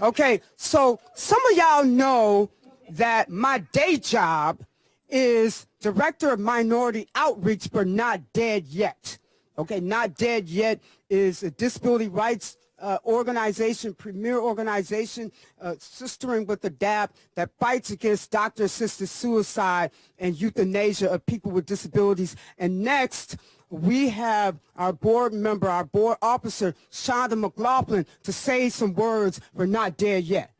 Okay, so some of y'all know that my day job is Director of Minority Outreach, but not dead yet. Okay, not dead yet is a disability rights uh, organization, premier organization, uh, sistering with ADAPT that fights against doctor-assisted suicide and euthanasia of people with disabilities. And next, we have our board member, our board officer, Shonda McLaughlin, to say some words. We're not dead yet.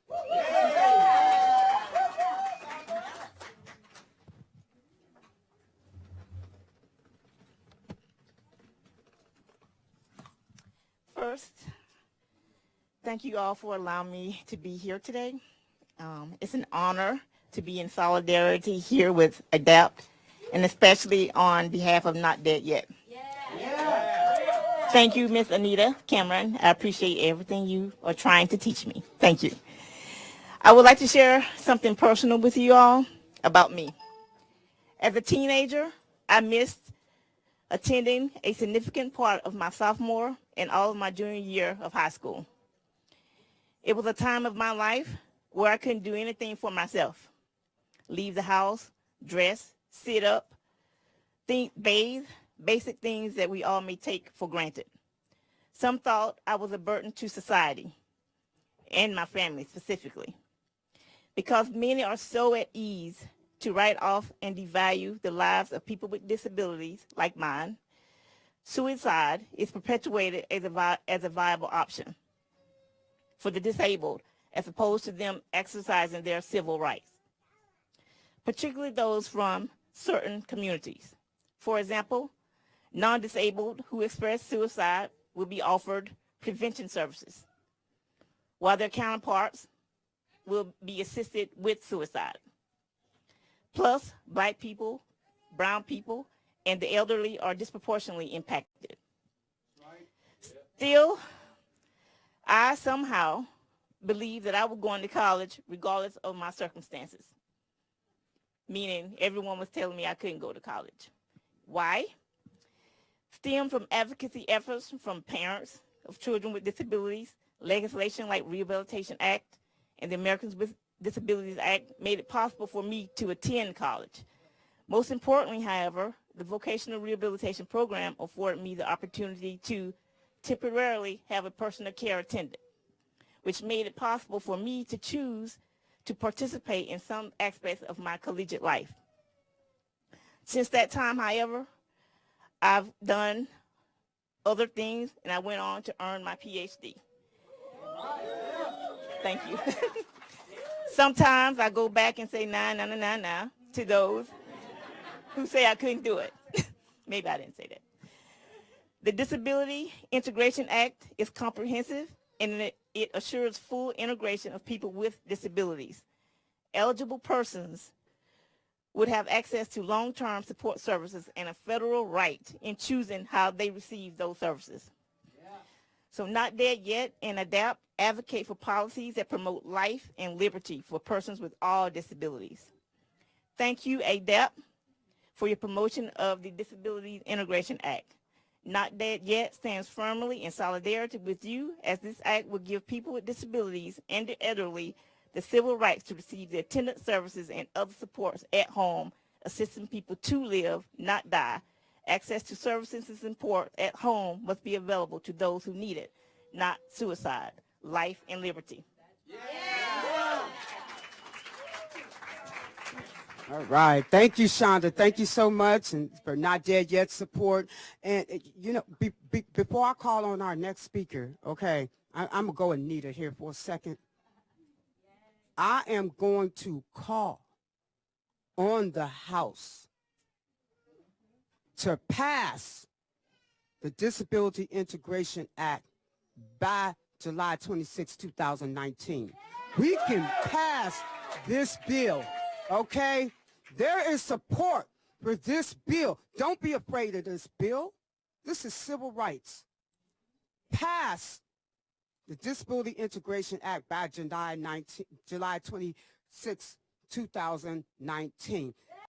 First, thank you all for allowing me to be here today. Um, it's an honor to be in solidarity here with ADAPT, and especially on behalf of Not Dead Yet. Thank you, Miss Anita Cameron. I appreciate everything you are trying to teach me. Thank you. I would like to share something personal with you all about me. As a teenager, I missed attending a significant part of my sophomore and all of my junior year of high school. It was a time of my life where I couldn't do anything for myself. Leave the house, dress, sit up, think, bathe, basic things that we all may take for granted. Some thought I was a burden to society and my family specifically. Because many are so at ease to write off and devalue the lives of people with disabilities like mine, suicide is perpetuated as a, as a viable option for the disabled as opposed to them exercising their civil rights, particularly those from certain communities. For example, non-disabled who express suicide will be offered prevention services, while their counterparts will be assisted with suicide. Plus, black people, brown people, and the elderly are disproportionately impacted. Still, I somehow believed that I was going to college regardless of my circumstances, meaning everyone was telling me I couldn't go to college. Why? Stem from advocacy efforts from parents of children with disabilities, legislation like Rehabilitation Act and the Americans with Disabilities Act made it possible for me to attend college. Most importantly, however, the vocational rehabilitation program afforded me the opportunity to temporarily have a personal care attendant, which made it possible for me to choose to participate in some aspects of my collegiate life. Since that time, however, I've done other things and I went on to earn my PhD. Thank you. Sometimes I go back and say nah, nah, nah, nah, nah to those who say I couldn't do it. Maybe I didn't say that. The Disability Integration Act is comprehensive and it, assures full integration of people with disabilities. Eligible persons would have access to long-term support services and a federal right in choosing how they receive those services. So not dead yet and ADAPT advocate for policies that promote life and liberty for persons with all disabilities. Thank you, ADAPT, for your promotion of the Disabilities Integration Act. Not Dead Yet stands firmly in solidarity with you as this act will give people with disabilities and the elderly the civil rights to receive the attendant services and other supports at home, assisting people to live, not die. Access to services and support at home must be available to those who need it, not suicide, life and liberty. Yeah. All right. Thank you, Shonda. Thank you so much and for Not Dead Yet support. And, uh, you know, be, be, before I call on our next speaker, okay, I, I'm going to go Anita here for a second. I am going to call on the House to pass the Disability Integration Act by July 26, 2019. We can pass this bill, okay? There is support for this bill. Don't be afraid of this bill. This is civil rights. Pass the Disability Integration Act by July, 19, July 26, 2019.